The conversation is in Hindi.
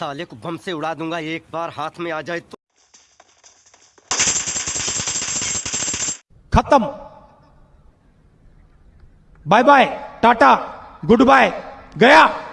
साले को बम से उड़ा दूँगा, एक बार हाथ में आ जाए तो। खत्म। Bye bye, Tata, goodbye, गया।